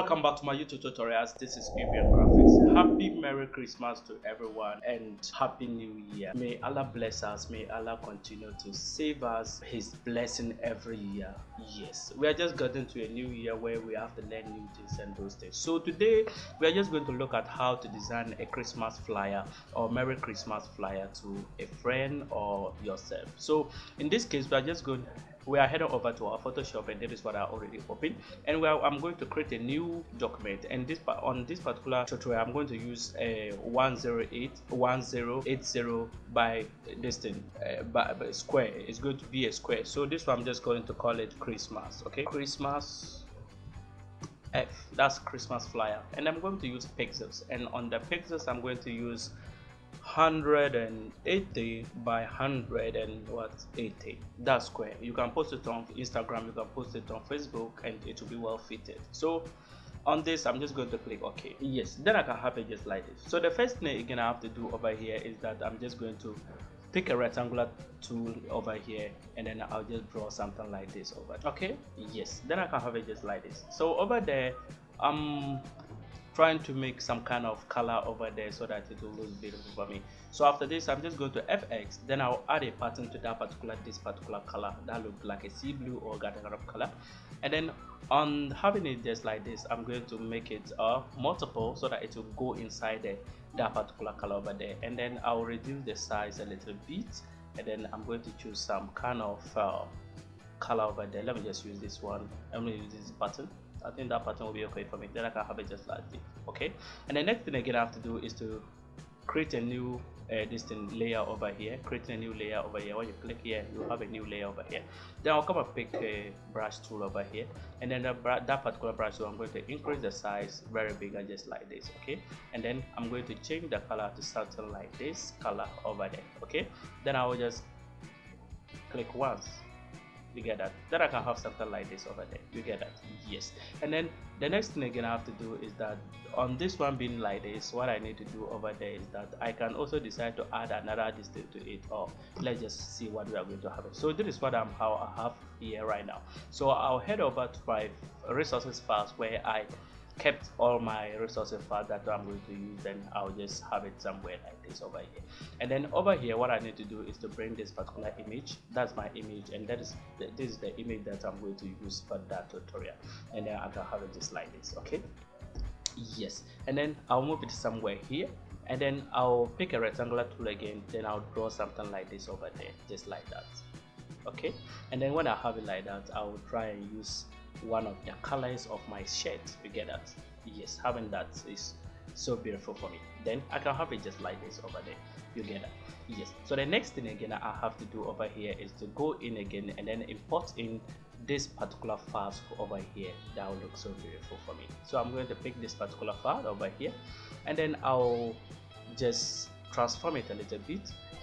welcome back to my youtube tutorials. This is Vivian graphics. Happy merry christmas to everyone and happy new year. May allah bless us. May allah continue to save us. His blessing every year. Yes we are just getting to a new year where we have to learn new things and those things. So today we are just going to look at how to design a christmas flyer or merry christmas flyer to a friend or yourself. So in this case we are just going we are heading over to our photoshop and that is what i already opened. And are, i'm going to create a new document. And this on this particular tutorial i'm going to use a 108 1080 by thing uh, by, by square. It's going to be a square. So this one i'm just going to call it christmas okay? Christmas F. That's Christmas flyer. And I'm going to use pixels. And on the pixels I'm going to use 180 by 100 and what 80 that's square. You can post it on instagram you can post it on facebook and it will be well fitted. So on this i'm just going to click ok. Yes then i can have it just like this. So the first thing again i have to do over here is that i'm just going to pick a rectangular tool over here and then i'll just draw something like this over. Okay yes then i can have it just like this. So over there um trying to make some kind of color over there so that it will look beautiful for me. So after this i'm just going to fx then i'll add a pattern to that particular this particular color that look like a sea blue or got of color. And then on having it just like this i'm going to make it uh multiple so that it will go inside the, that particular color over there. And then i'll reduce the size a little bit and then i'm going to choose some kind of uh, color over there. Let me just use this one. I'm going to use this button I think that pattern will be okay for me. Then I can have it just like this okay? And the next thing again I have to do is to create a new uh, distant layer over here. Create a new layer over here. When you click here you have a new layer over here. Then I'll come and pick a brush tool over here. And then that particular brush tool I'm going to increase the size very big and just like this okay? And then I'm going to change the color to something like this color over there okay? Then I will just click once you get that. Then i can have something like this over there. You get that. Yes. And then the next thing again i have to do is that on this one being like this what i need to do over there is that i can also decide to add another distance to it or let's just see what we are going to have so this is what i'm how i have here right now. So i'll head over to my resources files where i kept all my resources file that I'm going to use then I'll just have it somewhere like this over here. And then over here what I need to do is to bring this particular image. That's my image and that is the, this is the image that I'm going to use for that tutorial. And then I can have it just like this okay? Yes. And then I'll move it somewhere here and then I'll pick a rectangular tool again then I'll draw something like this over there just like that okay? And then when I have it like that I will try and use one of the colors of my shirt you get that yes having that is so beautiful for me. Then i can have it just like this over there you get that yes. So the next thing again i have to do over here is to go in again and then import in this particular file over here. That will look so beautiful for me. So i'm going to pick this particular file over here. And then i'll just transform it a little bit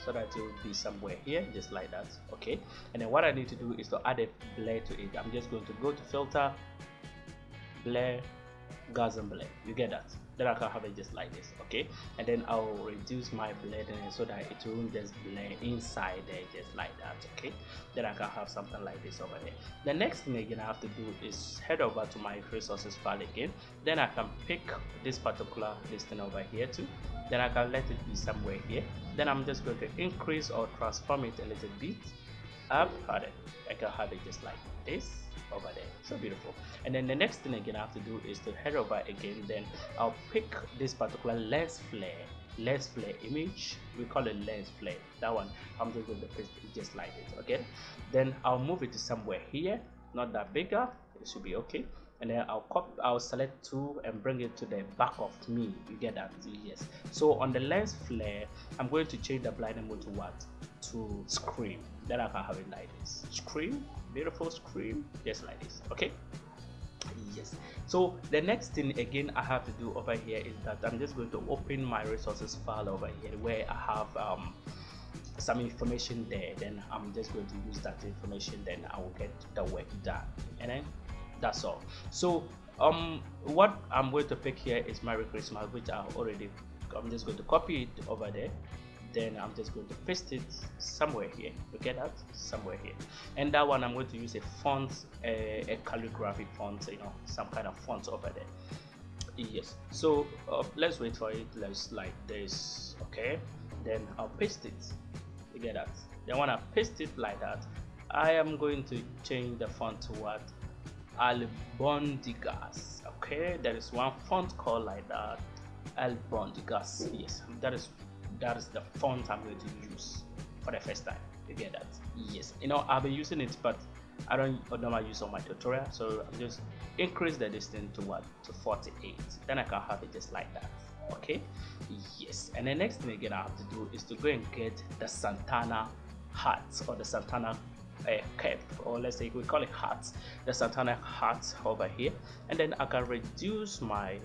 so that it will be somewhere here just like that okay? And then what I need to do is to add a blur to it. I'm just going to go to filter blur Gaussian blur you get that? Then I can have it just like this okay? And then I'll reduce my blending so that it won't just blend inside there just like that okay? Then I can have something like this over there. The next thing again I have to do is head over to my resources file again. Then I can pick this particular listing over here too. Then I can let it be somewhere here. Then I'm just going to increase or transform it a little bit up I can have it just like this over there. So beautiful. And then the next thing again I have to do is to head over again. Then I'll pick this particular lens flare lens flare image. We call it lens flare. That one I'm just going to paste it just like this okay? Then I'll move it to somewhere here not that bigger it should be okay. And then I'll copy I'll select two and bring it to the back of me. You get that? Yes. So on the lens flare I'm going to change the blending mode to what to screen. Then I can have it like this. Screen beautiful screen just like this okay? Yes. So the next thing again I have to do over here is that I'm just going to open my resources file over here where I have um, some information there. Then I'm just going to use that information then I will get the work done and then that's all. So um what I'm going to pick here is Merry Christmas which I already I'm just going to copy it over there then I'm just going to paste it somewhere here. You get that? Somewhere here. And that one I'm going to use a font a, a calligraphy font you know some kind of font over there. Yes. So uh, let's wait for it. Let's like this. Okay. Then I'll paste it. You get that? Then when I paste it like that I am going to change the font to what? Albondigas. Okay. There is one font called like that. Albondigas. Yes. That is that is the font I'm going to use for the first time. You get that? Yes. You know I'll be using it but I don't normally use on my tutorial so I'm just increase the distance to what? To 48 then I can have it just like that. Okay? Yes. And the next thing again I have to do is to go and get the Santana hat or the Santana uh, cap or let's say we call it hats. The Santana hat over here. And then I can reduce my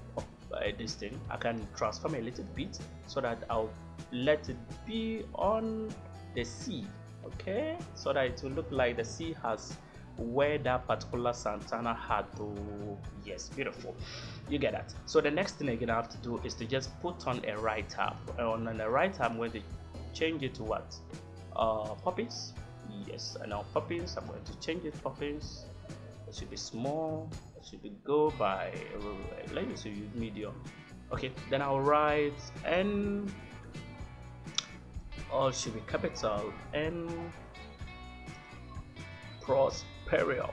uh, this thing I can transform a little bit so that I'll let it be on the sea okay? So that it will look like the sea has where that particular Santana had to yes beautiful. You get that. So the next thing again I have to do is to just put on a right tab on, the right tab I'm going to change it to what? Uh Poppins? Yes and now Poppins I'm going to change it Poppins. It should be small should go by uh, let me see medium. Okay then I'll write n all should be capital and prosperous.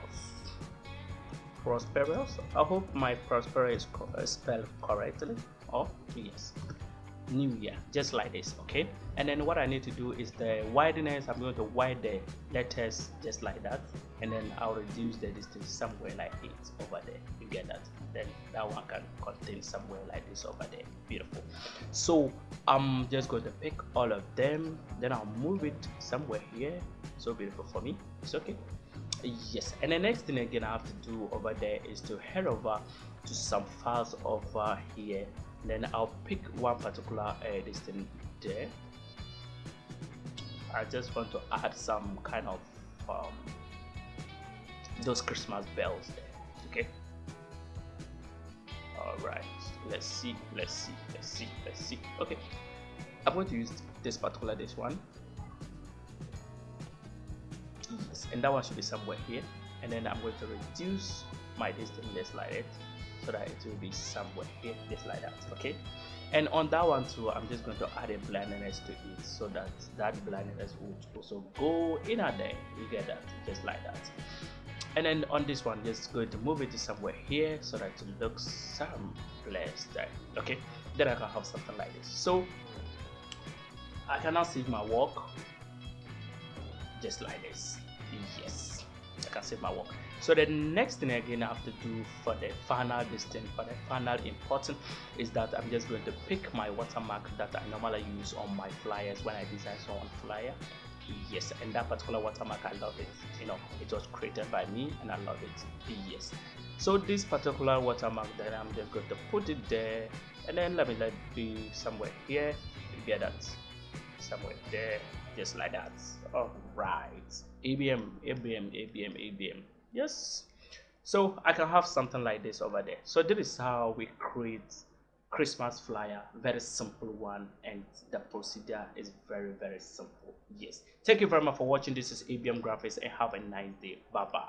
Prosperous? I hope my prosperous is spelled correctly. Oh yes. New year just like this okay? And then what I need to do is the wideness. I'm going to widen the letters just like that and then I'll reduce the distance somewhere like it over there. You get that? Then that one can contain somewhere like this over there. Beautiful. So I'm just going to pick all of them. Then I'll move it somewhere here. So beautiful for me. It's okay. Yes. And the next thing again I have to do over there is to head over to some files over here. Then I'll pick one particular uh, there. I just want to add some kind of um, those Christmas bells there okay? All right let's see let's see let's see let's see. Okay I'm going to use this particular this one. Yes and that one should be somewhere here. And then I'm going to reduce my distance just like it so that it will be somewhere here just like that okay? And on that one too i'm just going to add a blendiness to it so that that blendiness would also go in there. You get that just like that and then on this one just going to move it to somewhere here so that it looks some place there okay? Then i can have something like this. So i can now see my work just like this. Yes i can save my work. So the next thing again I have to do for the final distance for the final important is that I'm just going to pick my watermark that I normally use on my flyers when I design some flyer yes and that particular watermark I love it. You know it was created by me and I love it. Yes. So this particular watermark then I'm just going to put it there and then let me let it be somewhere here you get that. Somewhere there just like that. All right abm abm abm abm yes. So i can have something like this over there. So this is how we create christmas flyer very simple one and the procedure is very very simple. Yes. Thank you very much for watching. This is abm graphics and have a nice day. Bye bye